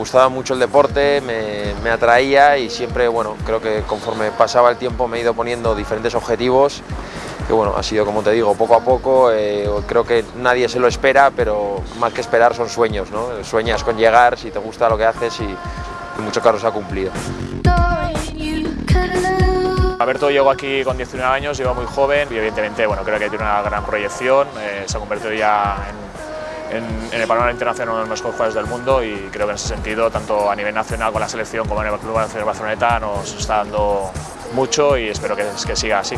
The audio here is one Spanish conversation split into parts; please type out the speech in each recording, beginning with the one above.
me gustaba mucho el deporte, me, me, atraía y siempre, bueno, creo que conforme pasaba el tiempo me he ido poniendo diferentes objetivos que bueno, ha sido como te digo, poco a poco, eh, creo que nadie se lo espera, pero más que esperar son sueños, ¿no? Sueñas con llegar, si te gusta lo que haces y en muchos casos ha cumplido. Alberto llegó aquí con 19 años, llegó muy joven y evidentemente bueno, creo que tiene una gran proyección, eh, se ha convertido ya en, en, el panorama internacional uno de los mejores jugadores del mundo y creo que en ese sentido, tanto a nivel nacional con la selección como en el Club de Barceloneta, nos está dando mucho y espero que, siga así.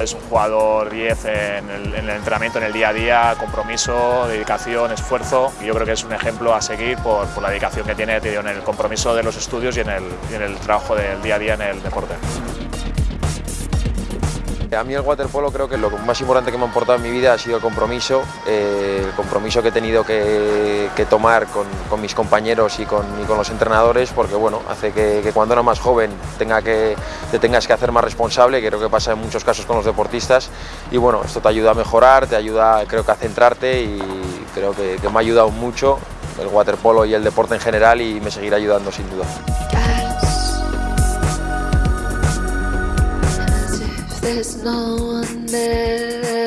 Es un jugador 10 en el, en el, entrenamiento, en el día a día, compromiso, dedicación, esfuerzo y yo creo que es un ejemplo a seguir por, por la dedicación que tiene en el compromiso de los estudios y en el, y en el trabajo del día a día en el deporte. A mí el waterpolo creo que lo más importante que me ha aportado en mi vida ha sido el compromiso, eh, el compromiso que he tenido que, tomar con, mis compañeros y con, los entrenadores, porque bueno, hace que, cuando era más joven te tengas que hacer más responsable, que creo que pasa en muchos casos con los deportistas, y bueno, esto te ayuda a mejorar, te ayuda creo que a centrarte y creo que me ha ayudado mucho el waterpolo y el deporte en general y me seguirá ayudando sin duda. There's no one there